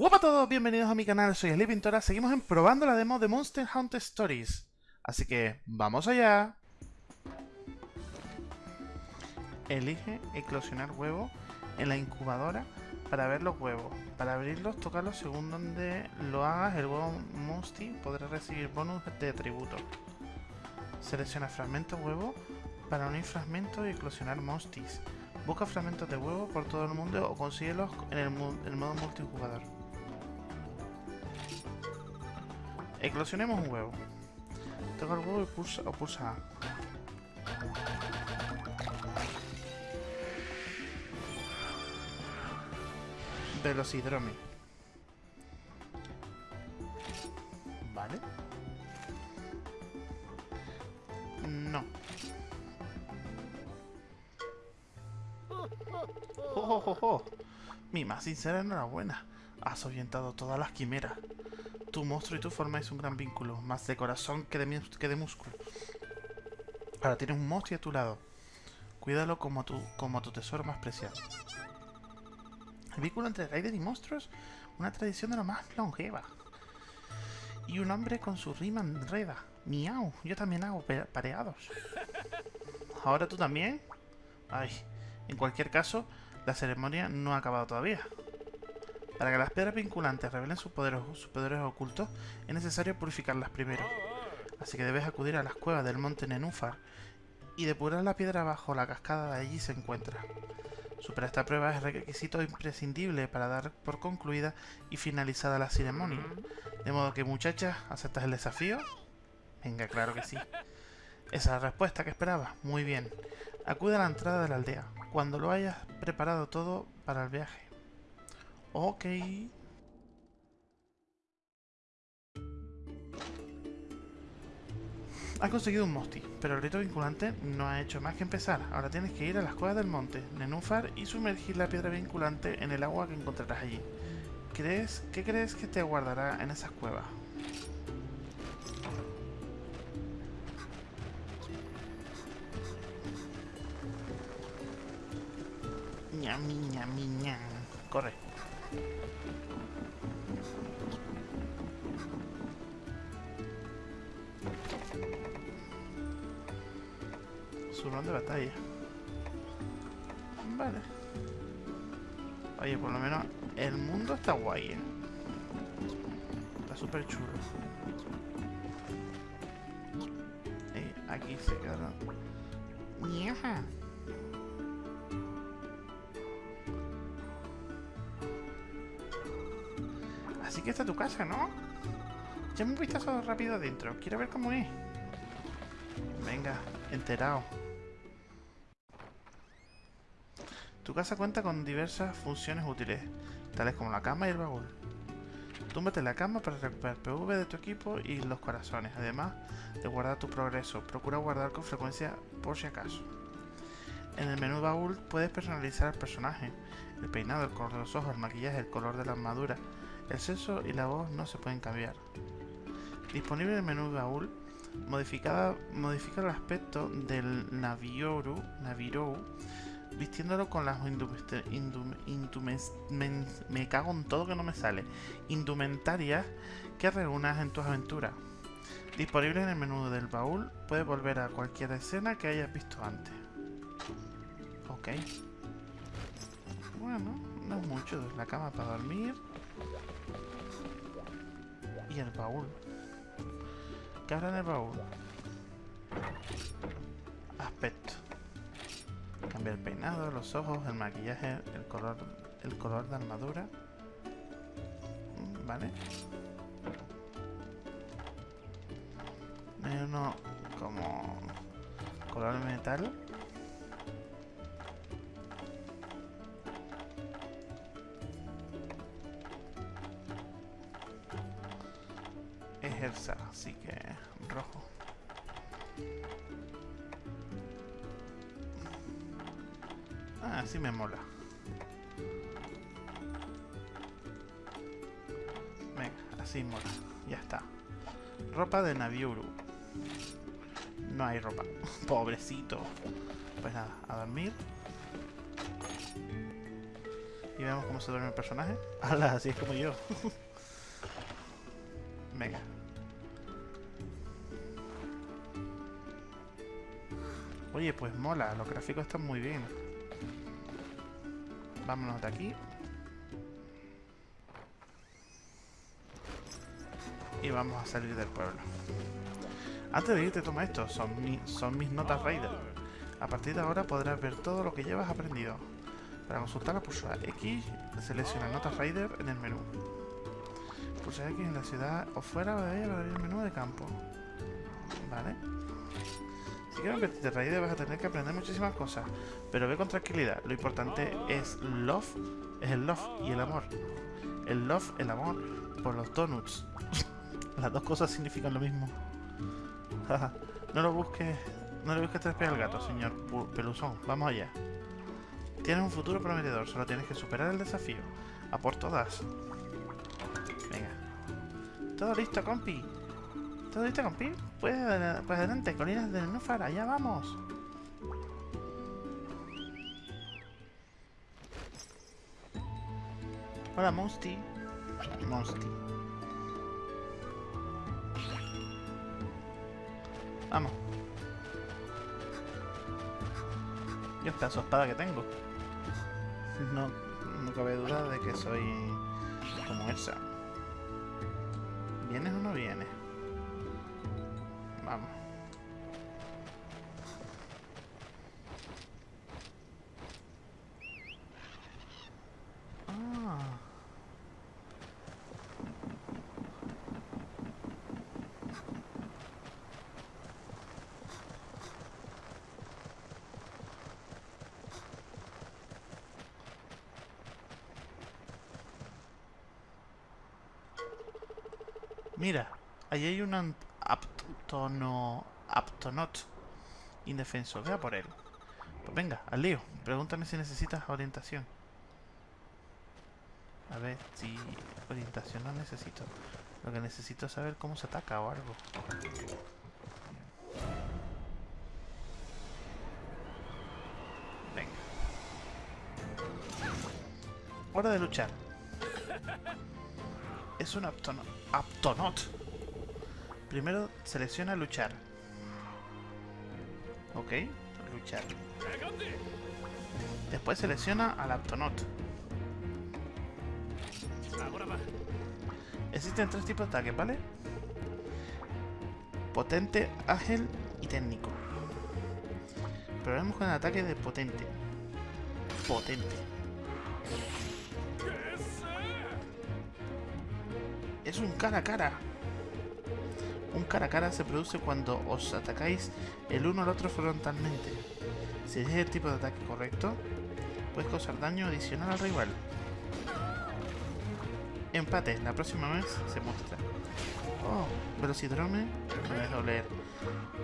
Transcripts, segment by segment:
Hola a todos, bienvenidos a mi canal, soy Ali Pintora, seguimos en probando la demo de Monster Hunter Stories. Así que, ¡vamos allá! Elige eclosionar huevos en la incubadora para ver los huevos. Para abrirlos, tocarlos según donde lo hagas, el huevo Musty podrá recibir bonus de atributo. Selecciona fragmentos huevo para unir fragmentos y eclosionar Musties. Busca fragmentos de huevo por todo el mundo o consíguelos en el, el modo multijugador. Eclosionemos un huevo. Toca el huevo y pulsa, o pulsa A. Velocidrome. Vale. No. ¡Oh, oh, oh, oh! Mi más sincera enhorabuena. Has orientado todas las quimeras. Tu monstruo y tú formáis un gran vínculo, más de corazón que de, músculo. Ahora tienes un monstruo a tu lado. Cuídalo como tu, como tu tesoro más preciado. El vínculo entre Raiden y monstruos, una tradición de lo más longeva. Y un hombre con su rima enreda. Miau, yo también hago pareados. ¿Ahora tú también? Ay, en cualquier caso, la ceremonia no ha acabado todavía. Para que las piedras vinculantes revelen sus poderes, sus ocultos, es necesario purificarlas primero. Así que debes acudir a las cuevas del monte Nenúfar y depurar la piedra bajo la cascada de allí se encuentra. Superar esta prueba es requisito imprescindible para dar por concluida y finalizada la ceremonia. De modo que, muchachas, ¿aceptas el desafío? Venga, claro que sí. Esa es la respuesta que esperaba. Muy bien. Acude a la entrada de la aldea, cuando lo hayas preparado todo para el viaje. Ok. Has conseguido un Mosti, pero el rito vinculante no ha hecho más que empezar. Ahora tienes que ir a las cuevas del monte, Nenúfar, y sumergir la piedra vinculante en el agua que encontrarás allí. ¿Crees, ¿Qué crees que te aguardará en esas cuevas? Ñami, ñami, ñam. Corre. Batalla. Vale. Oye, por lo menos el mundo está guay, ¿eh? Está súper chulo. Eh, aquí se quedaron. ¡Nieja! Así que está tu casa, ¿no? Ya un vistazo rápido adentro. Quiero ver cómo es. Venga, enterado. Tu casa cuenta con diversas funciones útiles, tales como la cama y el baúl. Túmbate en la cama para recuperar PV de tu equipo y los corazones, además de guardar tu progreso. Procura guardar con frecuencia por si acaso. En el menú baúl puedes personalizar el personaje, el peinado, el color de los ojos, el maquillaje, el color de la armadura. El sexo y la voz no se pueden cambiar. Disponible en el menú baúl, modifica el aspecto del Navioru, Navirou, vistiéndolo con las me cago en todo que no me sale, indumentarias que reúnas en tus aventuras. Disponible en el menú del baúl, puedes volver a cualquier escena que hayas visto antes. Ok. Bueno, no es mucho, la cama para dormir. Y el baúl. ¿Qué habrá en el baúl? Aspecto. Cambia el peinado, los ojos, el maquillaje, el color, el color de armadura. Vale. Hay uno como color metal. Es así que rojo. Ah, sí me mola. Venga, así mola. Ya está. Ropa de Naviuru. No hay ropa. Pobrecito. Pues nada, a dormir. Y vemos cómo se duerme el personaje. ¡Hala! Así es como yo. Venga. Oye, pues mola. Los gráficos están muy bien. Vámonos de aquí. Y vamos a salir del pueblo. Antes de irte, toma esto. Son, mis notas Raider. A partir de ahora podrás ver todo lo que llevas aprendido. Para consultarla, pulsa X, selecciona Notas Raider en el menú. Pulsa X en la ciudad o fuera de para abrir el menú de campo. Vale. Si quieres convertirte en Raider vas a tener que aprender muchísimas cosas. Pero ve con tranquilidad. Lo importante es love, es el love y el amor. El love, el amor, por los donuts. Las dos cosas significan lo mismo. no lo busques no le busques tres pies al gato, señor Peluzón. Vamos allá. Tienes un futuro prometedor, solo tienes que superar el desafío. A por todas. Venga. Todo listo, compi. ¿Todo listo, compi? Pues, pues adelante, colinas de Nenúfar, allá vamos. Hola, Monsty. Monsty. Vamos. Yo pedazo de espada que tengo. No, no cabe duda de que soy como esa. ¿Vienes o no vienes? Mira, ahí hay un aptono, aptonot indefenso. Vea por él. Pues venga, al lío. Pregúntame si necesitas orientación. A ver, si orientación no necesito. Lo que necesito es saber cómo se ataca o algo. Venga. Hora de luchar. Es un aptonot. Aptonot. Primero selecciona luchar. Ok, luchar. Después selecciona al Aptonot. Existen tres tipos de ataques, ¿vale? Potente, ágil y técnico. Probemos con el ataque de potente. Potente. Es un cara a cara. Un cara a cara se produce cuando os atacáis el uno al otro frontalmente. Si es el tipo de ataque correcto, puedes causar daño adicional al rival. Empate, la próxima vez se muestra. Oh, Velocidrome, no dejo leer.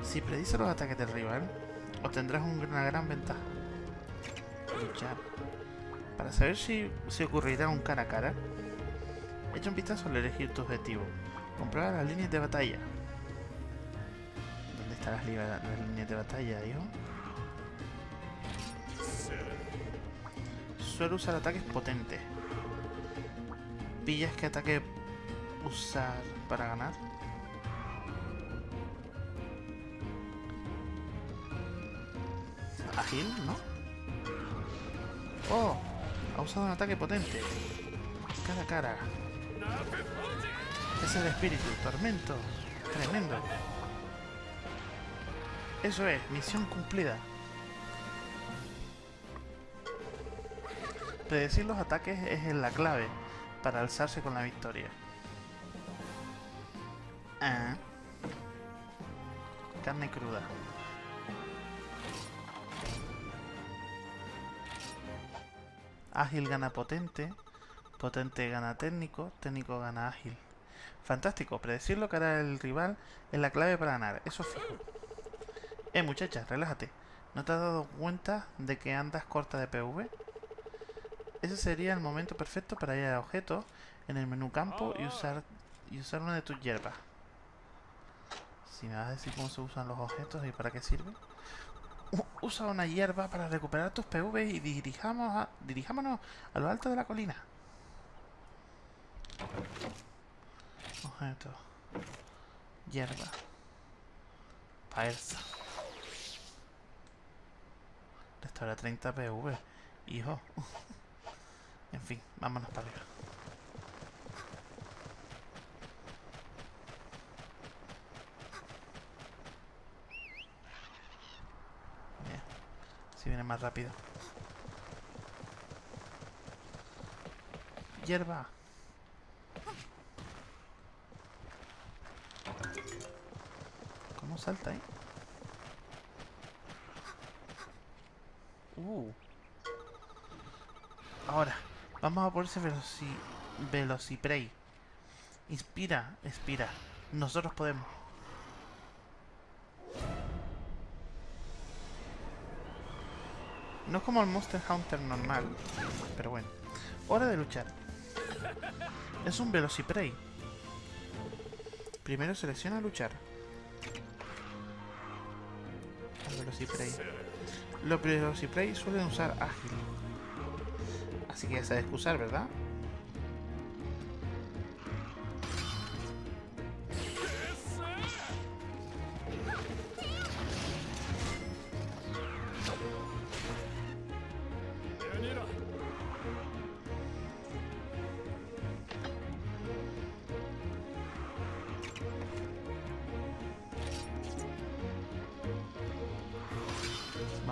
Si predice los ataques del rival, obtendrás una gran ventaja. Luchar. Para saber si se ocurrirá un cara a cara, Echa un vistazo al elegir tu objetivo. Comprueba las líneas de batalla. ¿Dónde están las, líneas de batalla, hijo? Suelo usar ataques potentes. ¿Pillas qué ataque usar para ganar? Ágil, ¿no? ¡Oh! Ha usado un ataque potente. Cara cara. Es el espíritu, tormento. Tremendo. Eso es, misión cumplida. Predecir los ataques es la clave para alzarse con la victoria. Ah. Carne cruda. Ágil gana potente. Potente gana técnico, técnico gana ágil. Fantástico, predecir lo que hará el rival es la clave para ganar, eso fijo. Eh, muchacha, relájate. ¿No te has dado cuenta de que andas corta de PV? Ese sería el momento perfecto para ir a objetos en el menú campo y usar, y usar una de tus hierbas. Si me vas a decir cómo se usan los objetos y para qué sirve. usa una hierba para recuperar tus PV y dirijamos a, dirijámonos a lo alto de la colina. Objeto. Hierba. Paerza. Restaura 30 PV. Hijo. en fin, vámonos para arriba. Si viene más rápido. Hierba. ¿Cómo salta ahí? Uh. Ahora, vamos a veloci Velociprey. Inspira, expira. Nosotros podemos. No es como el Monster Hunter normal, pero bueno. Hora de luchar. Es un Velociprey. Primero selecciona luchar. Velociprey. Los Velociprey suelen usar ágil. Así que ya sabes que usar, ¿verdad?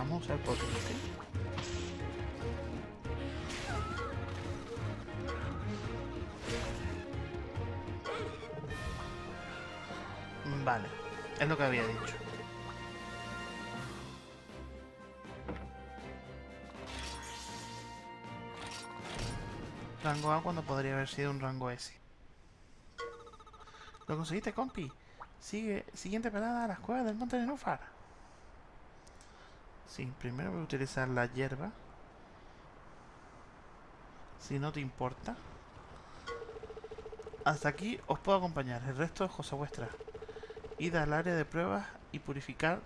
Vamos a usar potente. Vale, es lo que había dicho. Rango A cuando podría haber sido un rango S. ¿Lo conseguiste, compi? Sigue, siguiente pelada a las cuevas del monte de Nufar. Sí, primero voy a utilizar la hierba. Si no te importa. Hasta aquí os puedo acompañar. El resto es cosa vuestra. Id al área de pruebas y purificar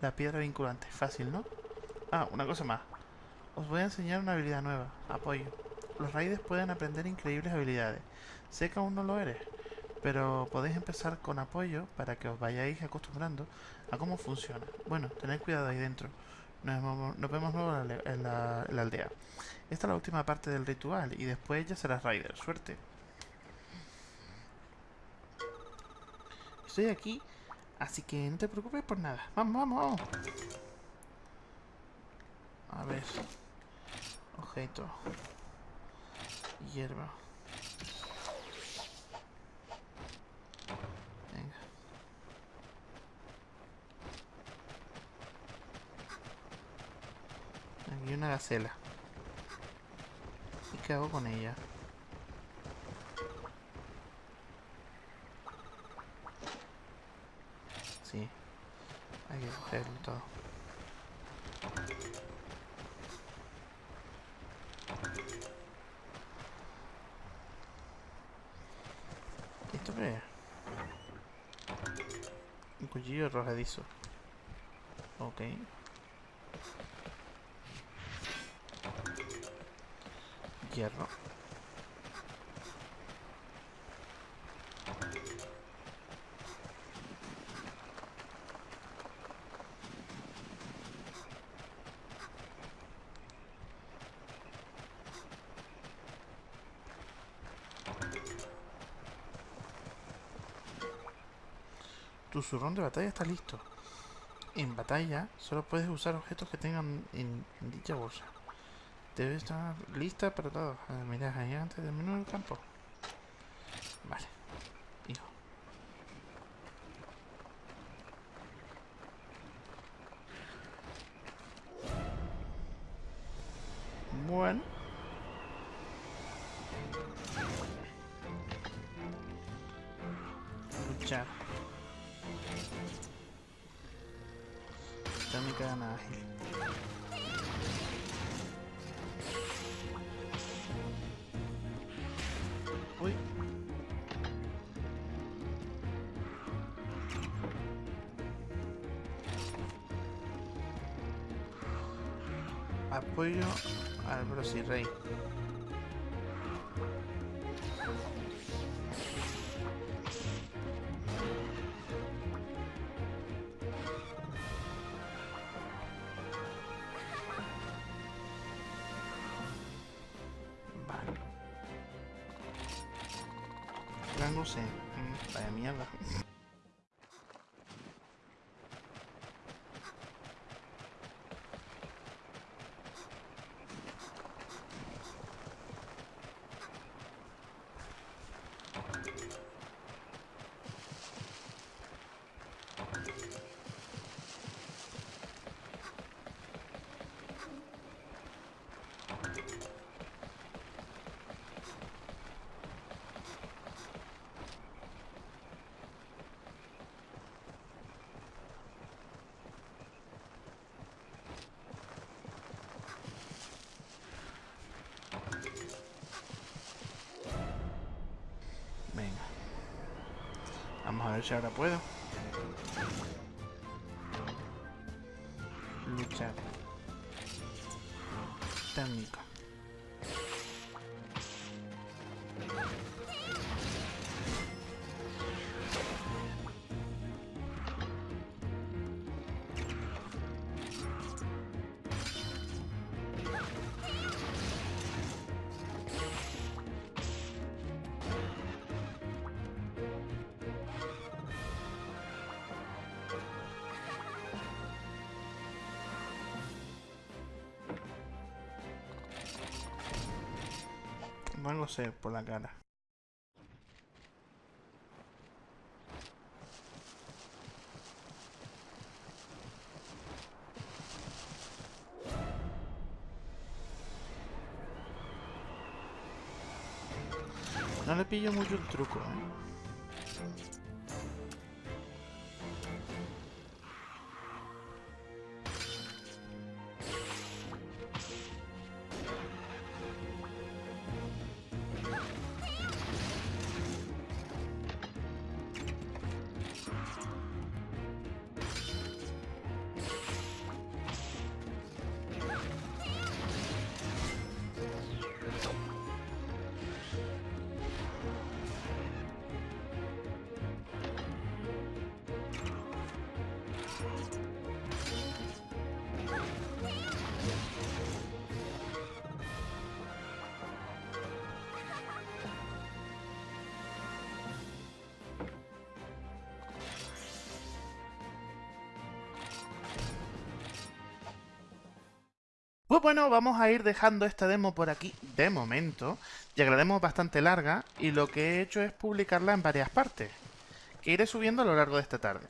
la piedra vinculante. Fácil, ¿no? Ah, una cosa más. Os voy a enseñar una habilidad nueva. Apoyo. Los raiders pueden aprender increíbles habilidades. Sé que aún no lo eres, pero podéis empezar con apoyo para que os vayáis acostumbrando a cómo funciona. Bueno, tened cuidado ahí dentro. Nos vemos, luego en la, aldea. Esta es la última parte del ritual y después ya serás Raider. Suerte. Estoy aquí, así que no te preocupes por nada. Vamos, vamos. A ver. Objeto. Hierba. Aquí una gacela. ¿Y qué hago con ella? Sí. Hay que cogerlo todo. ¿Esto qué es? Un cuchillo arrojadizo. Ok. Tu zurrón de batalla está listo. En batalla solo puedes usar objetos que tengan en, en dicha bolsa. Debe estar lista para todo. Mira ahí antes del menú del campo. Vale. Hijo. Bueno. Luchar. Técnica de ágil. Apoyo al Brosirrey. Vale. Rango C. Mm, Vaya mierda. Si ahora puedo. Luchar. Técnica. Rango C por la cara. No le pillo mucho el truco, ¿eh? Pues bueno, vamos a ir dejando esta demo por aquí de momento, ya que la demo es bastante larga y lo que he hecho es publicarla en varias partes, que iré subiendo a lo largo de esta tarde.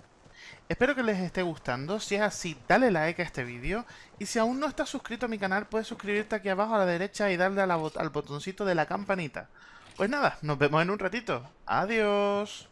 Espero que les esté gustando, si es así dale like a este vídeo y si aún no estás suscrito a mi canal puedes suscribirte aquí abajo a la derecha y darle al botoncito de la campanita. Pues nada, nos vemos en un ratito. Adiós.